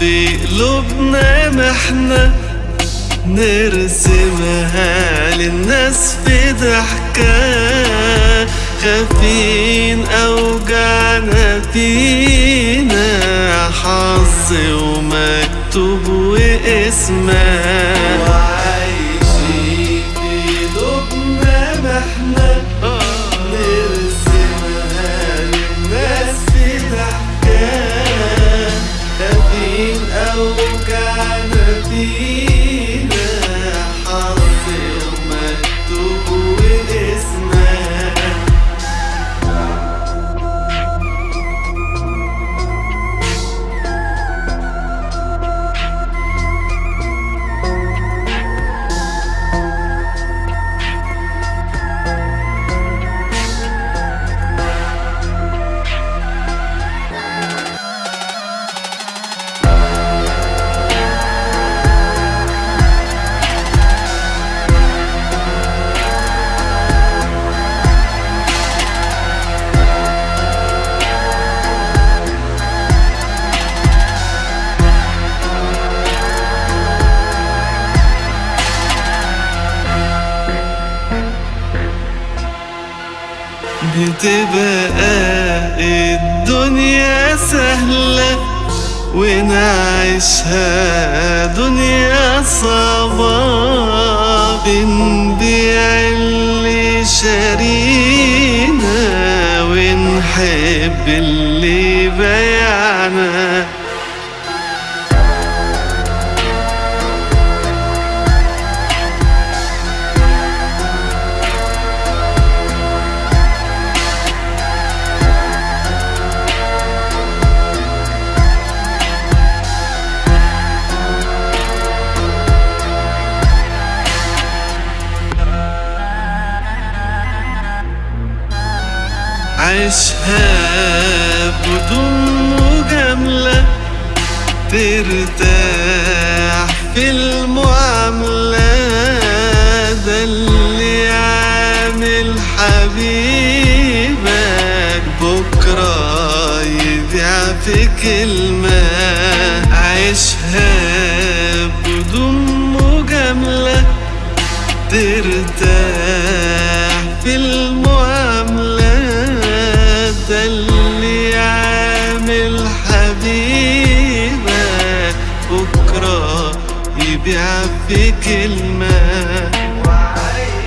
في قلوبنا محنة نرسمها للناس في ضحكة. خافين أوجعنا فينا حظ ومكتوب واسمها. بتبقى الدنيا سهلة ونعيشها دنيا صعبة بنبيع اللي شارينا ونحب اللي عيشها بدون مجاملة ترتاح في المعاملة ده اللي عامل حبيبك. بكرة يبيع في كلمة بكلمة. وعيني